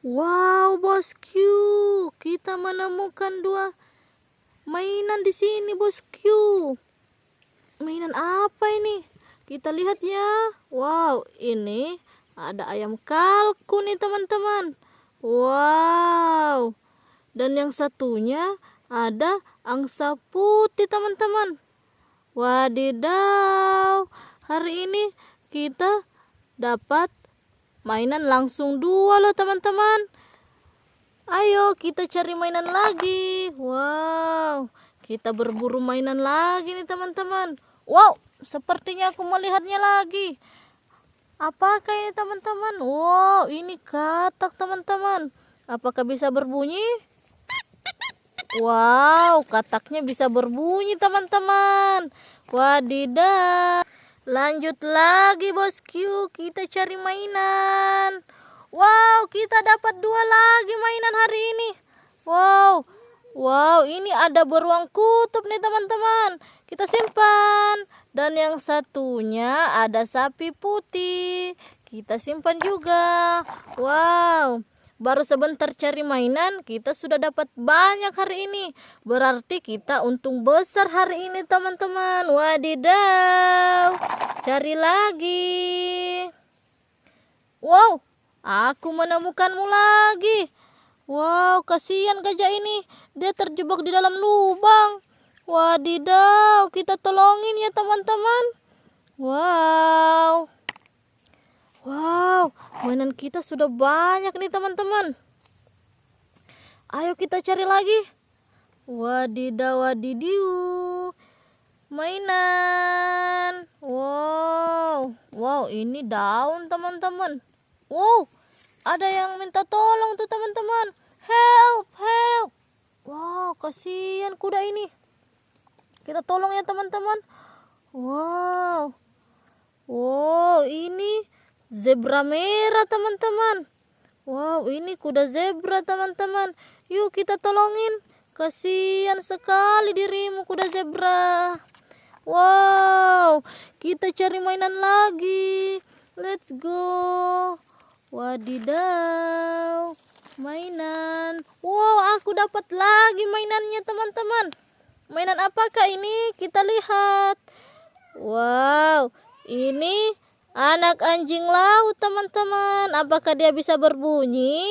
Wow, bosku, kita menemukan dua mainan di sini, bosku. Mainan apa ini? Kita lihat ya. Wow, ini ada ayam kalkun nih, teman-teman. Wow. Dan yang satunya ada angsa putih, teman-teman. Wadidaw. Hari ini kita dapat mainan langsung dua loh teman-teman. Ayo kita cari mainan lagi. Wow kita berburu mainan lagi nih teman-teman. Wow sepertinya aku melihatnya lagi. Apakah ini teman-teman? Wow ini katak teman-teman. Apakah bisa berbunyi? Wow kataknya bisa berbunyi teman-teman. Wadidah Lanjut lagi bosku, kita cari mainan. Wow, kita dapat dua lagi mainan hari ini. Wow, wow, ini ada beruang kutub nih teman-teman. Kita simpan. Dan yang satunya ada sapi putih. Kita simpan juga. Wow. Baru sebentar cari mainan, kita sudah dapat banyak hari ini. Berarti kita untung besar hari ini, teman-teman. Wadidaw. Cari lagi. Wow, aku menemukanmu lagi. Wow, kasihan gajah ini. Dia terjebak di dalam lubang. Wadidaw, kita tolongin ya, teman-teman. Wow. Wow, mainan kita sudah banyak nih teman-teman. Ayo kita cari lagi. Wadidaw wadidiu. Mainan. Wow. Wow, ini daun teman-teman. Wow, ada yang minta tolong tuh teman-teman. Help, help. Wow, kasihan kuda ini. Kita tolong ya teman-teman. Wow. Wow, zebra merah teman-teman. Wow ini kuda zebra teman-teman. Yuk kita tolongin. Kasihan sekali dirimu kuda zebra. Wow kita cari mainan lagi. Let's go. Wadidaw mainan. Wow aku dapat lagi mainannya teman-teman. Mainan apakah ini? Kita lihat. Wow ini Anak anjing laut, teman-teman. Apakah dia bisa berbunyi?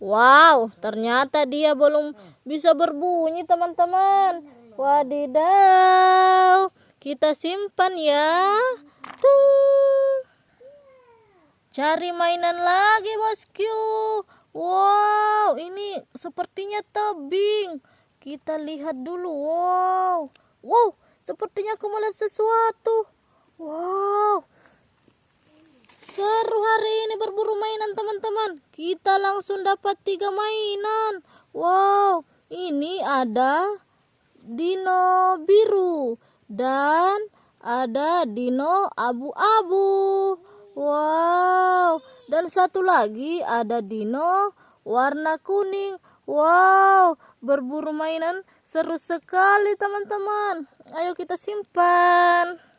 Wow, ternyata dia belum bisa berbunyi, teman-teman. Wadidaw. Kita simpan ya. Cari mainan lagi, bosku. Wow, ini sepertinya tebing. Kita lihat dulu. Wow. Wow, sepertinya aku melihat sesuatu. Wow. Seru hari ini berburu mainan teman-teman. Kita langsung dapat tiga mainan. Wow. Ini ada dino biru dan ada dino abu-abu. Wow. Dan satu lagi ada dino warna kuning. Wow, berburu mainan seru sekali teman-teman. Ayo kita simpan.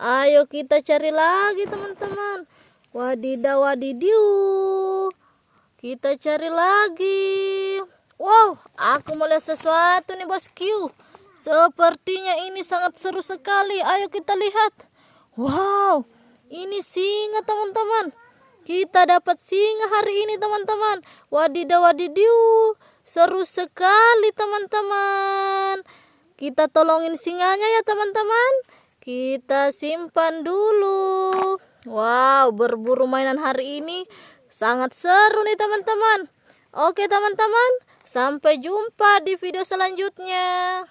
Ayo kita cari lagi teman-teman. Wadidaw wadidiu. Kita cari lagi. Wow, aku melihat sesuatu nih bosku. Sepertinya ini sangat seru sekali. Ayo kita lihat. Wow, ini singa teman-teman. Kita dapat singa hari ini teman-teman. Wadidaw wadidiu. Seru sekali teman-teman. Kita tolongin singanya ya teman-teman. Kita simpan dulu. Wow, berburu mainan hari ini sangat seru nih teman-teman. Oke teman-teman, sampai jumpa di video selanjutnya.